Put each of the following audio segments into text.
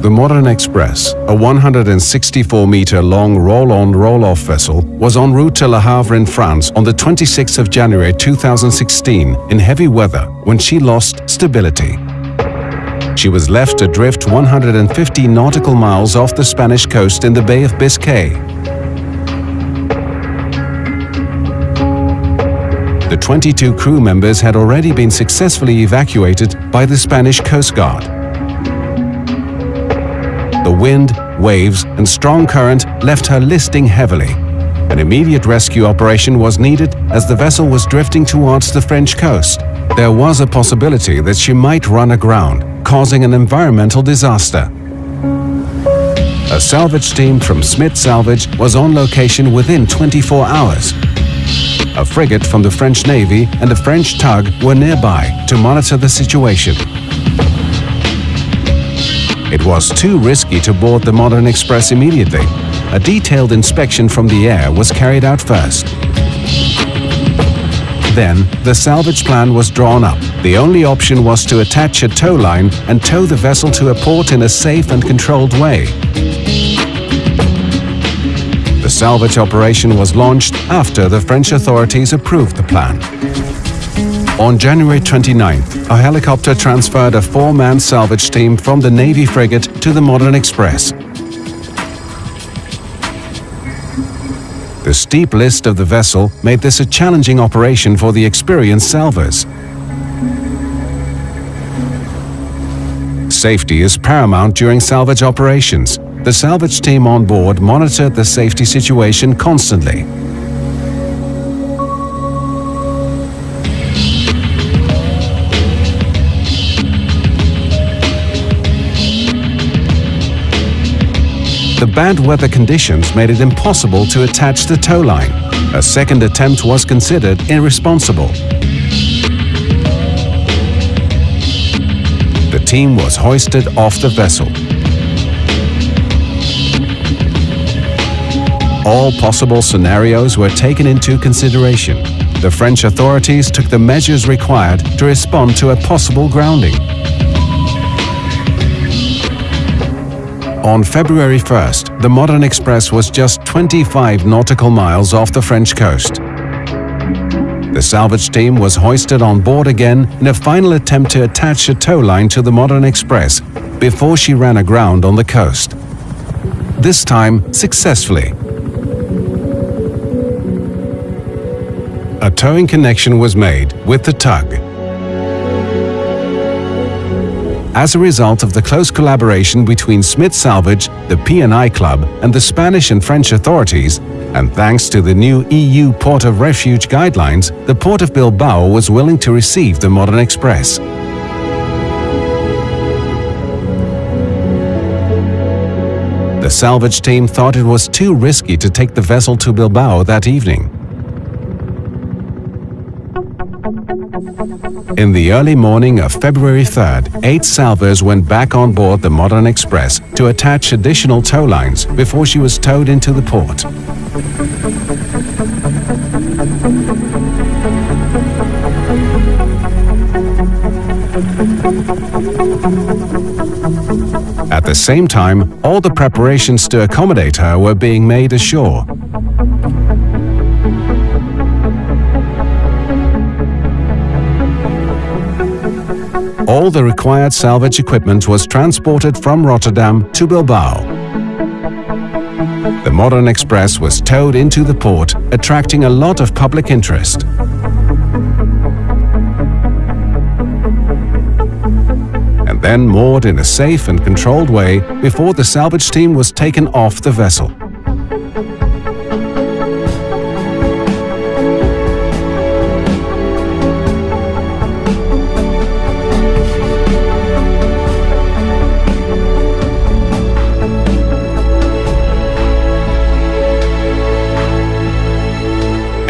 The Modern Express, a 164-meter long roll-on roll-off vessel, was en route to Le Havre in France on the 26th of January 2016 in heavy weather when she lost stability. She was left adrift 150 nautical miles off the Spanish coast in the Bay of Biscay. The 22 crew members had already been successfully evacuated by the Spanish Coast Guard. Wind, waves and strong current left her listing heavily. An immediate rescue operation was needed as the vessel was drifting towards the French coast. There was a possibility that she might run aground, causing an environmental disaster. A salvage team from Smit Salvage was on location within 24 hours. A frigate from the French Navy and a French tug were nearby to monitor the situation. It was too risky to board the Modern Express immediately. A detailed inspection from the air was carried out first. Then, the salvage plan was drawn up. The only option was to attach a tow line and tow the vessel to a port in a safe and controlled way. The salvage operation was launched after the French authorities approved the plan. On January 29th, a helicopter transferred a four-man salvage team from the Navy frigate to the Modern Express. The steep list of the vessel made this a challenging operation for the experienced salvors. Safety is paramount during salvage operations. The salvage team on board monitored the safety situation constantly. The bad weather conditions made it impossible to attach the tow line. A second attempt was considered irresponsible. The team was hoisted off the vessel. All possible scenarios were taken into consideration. The French authorities took the measures required to respond to a possible grounding. On February 1st, the Modern Express was just 25 nautical miles off the French coast. The salvage team was hoisted on board again in a final attempt to attach a tow line to the Modern Express before she ran aground on the coast. This time successfully. A towing connection was made with the tug. As a result of the close collaboration between Smit Salvage, the P&I Club and the Spanish and French authorities, and thanks to the new EU Port of Refuge guidelines, the Port of Bilbao was willing to receive the Modern Express. The salvage team thought it was too risky to take the vessel to Bilbao that evening. In the early morning of February 3rd, eight salvors went back on board the Modern Express to attach additional tow lines before she was towed into the port. At the same time, all the preparations to accommodate her were being made ashore. All the required salvage equipment was transported from Rotterdam to Bilbao. The Modern Express was towed into the port, attracting a lot of public interest. And then moored in a safe and controlled way before the salvage team was taken off the vessel.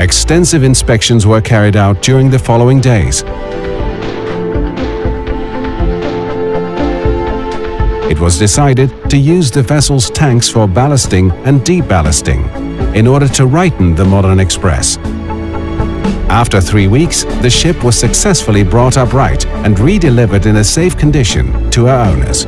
Extensive inspections were carried out during the following days. It was decided to use the vessel's tanks for ballasting and deballasting in order to righten the Modern Express. After three weeks, the ship was successfully brought upright and redelivered in a safe condition to her owners.